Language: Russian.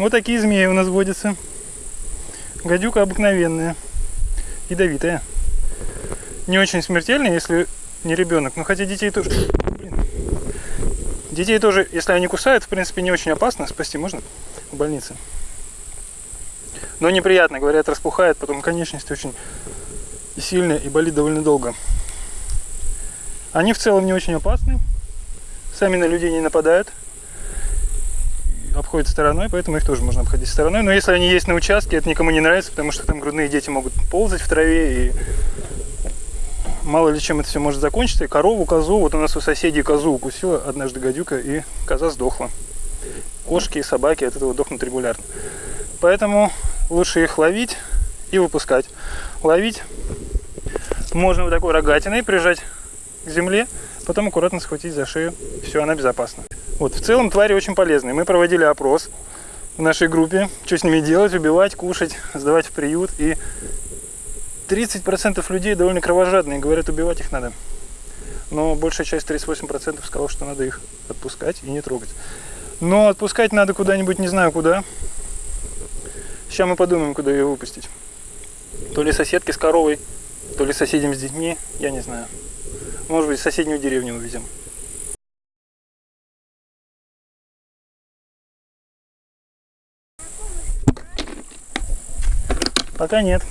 Вот такие змеи у нас водятся. Гадюка обыкновенная, ядовитая. Не очень смертельная, если не ребенок. Но хотя детей тоже... Блин. Детей тоже, если они кусают, в принципе, не очень опасно. Спасти можно в больнице. Но неприятно, говорят, распухает, потом конечность очень сильная и болит довольно долго. Они в целом не очень опасны, сами на людей не нападают, обходят стороной, поэтому их тоже можно обходить стороной. Но если они есть на участке, это никому не нравится, потому что там грудные дети могут ползать в траве и мало ли чем это все может закончиться. И корову, козу, вот у нас у соседей козу укусила однажды гадюка, и коза сдохла. Кошки и собаки от этого дохнут регулярно. Поэтому лучше их ловить и выпускать. Ловить можно вот такой рогатиной прижать к земле, потом аккуратно схватить за шею. Все, она безопасна. Вот, в целом твари очень полезные. Мы проводили опрос в нашей группе, что с ними делать, убивать, кушать, сдавать в приют. И 30% людей довольно кровожадные, говорят, убивать их надо. Но большая часть, 38%, сказала, что надо их отпускать и не трогать. Но отпускать надо куда-нибудь, не знаю куда. Сейчас мы подумаем, куда ее выпустить. То ли соседки с коровой, то ли соседям с детьми, я не знаю. Может быть, в соседнюю деревню увезем. Пока нет.